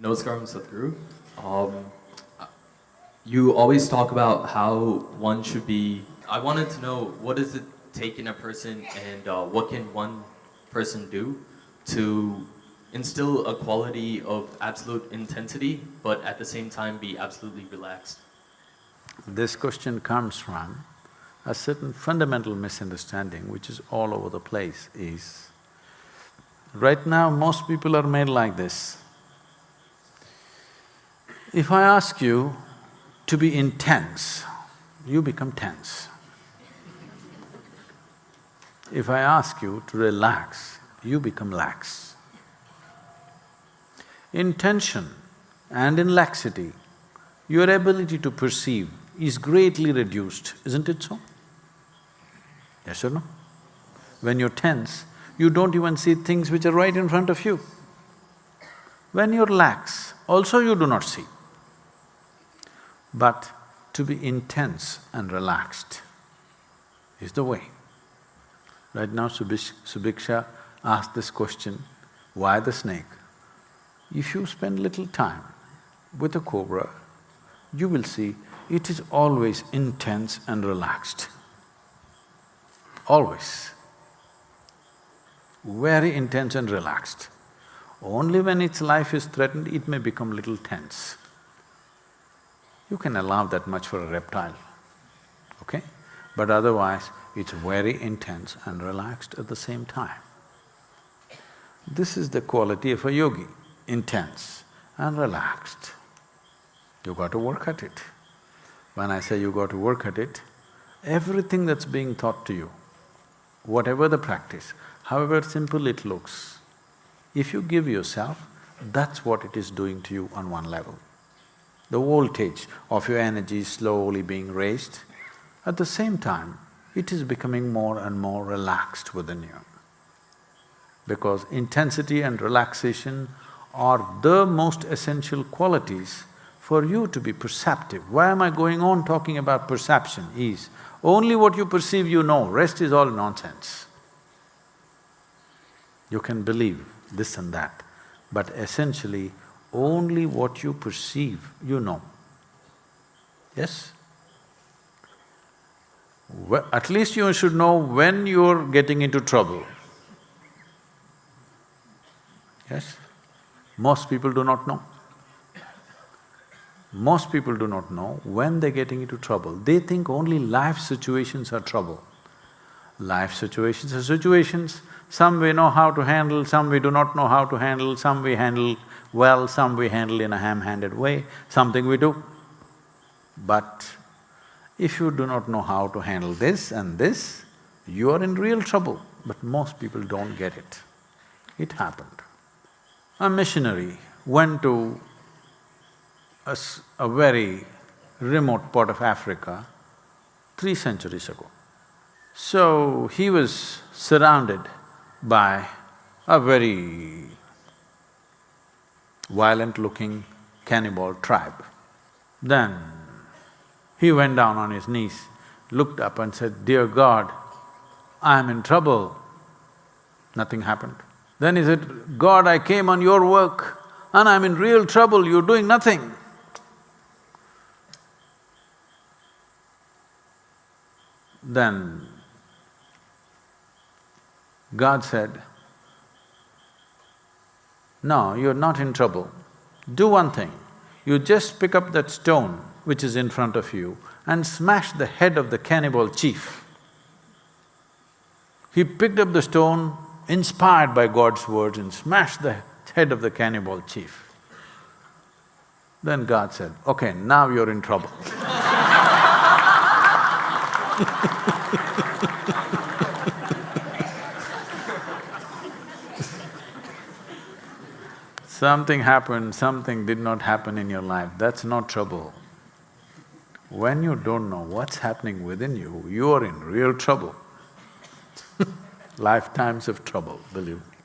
Namaskaram Sadhguru. Um, you always talk about how one should be, I wanted to know what does it take in a person and uh, what can one person do to instill a quality of absolute intensity but at the same time be absolutely relaxed? This question comes from a certain fundamental misunderstanding which is all over the place is, right now most people are made like this. If I ask you to be intense, you become tense. If I ask you to relax, you become lax. In tension and in laxity, your ability to perceive is greatly reduced, isn't it so? Yes or no? When you're tense, you don't even see things which are right in front of you. When you're lax, also you do not see but to be intense and relaxed is the way. Right now Subish, Subiksha asked this question, why the snake? If you spend little time with a cobra, you will see it is always intense and relaxed. Always. Very intense and relaxed. Only when its life is threatened, it may become little tense. You can allow that much for a reptile, okay? But otherwise, it's very intense and relaxed at the same time. This is the quality of a yogi, intense and relaxed. You got to work at it. When I say you got to work at it, everything that's being taught to you, whatever the practice, however simple it looks, if you give yourself, that's what it is doing to you on one level the voltage of your energy is slowly being raised. At the same time, it is becoming more and more relaxed within you. Because intensity and relaxation are the most essential qualities for you to be perceptive. Why am I going on talking about perception is, only what you perceive you know, rest is all nonsense. You can believe this and that, but essentially only what you perceive, you know. Yes? Well, at least you should know when you're getting into trouble. Yes? Most people do not know. Most people do not know when they're getting into trouble. They think only life situations are trouble. Life situations are situations, some we know how to handle, some we do not know how to handle, some we handle well, some we handle in a ham-handed way, something we do. But if you do not know how to handle this and this, you are in real trouble, but most people don't get it. It happened. A missionary went to a, a very remote part of Africa three centuries ago. So, he was surrounded by a very violent-looking cannibal tribe. Then he went down on his knees, looked up and said, Dear God, I am in trouble. Nothing happened. Then he said, God, I came on your work and I'm in real trouble, you're doing nothing. Then God said, no, you're not in trouble. Do one thing, you just pick up that stone which is in front of you and smash the head of the cannibal chief. He picked up the stone, inspired by God's words, and smashed the head of the cannibal chief. Then God said, okay, now you're in trouble Something happened, something did not happen in your life, that's not trouble. When you don't know what's happening within you, you are in real trouble lifetimes of trouble, believe me.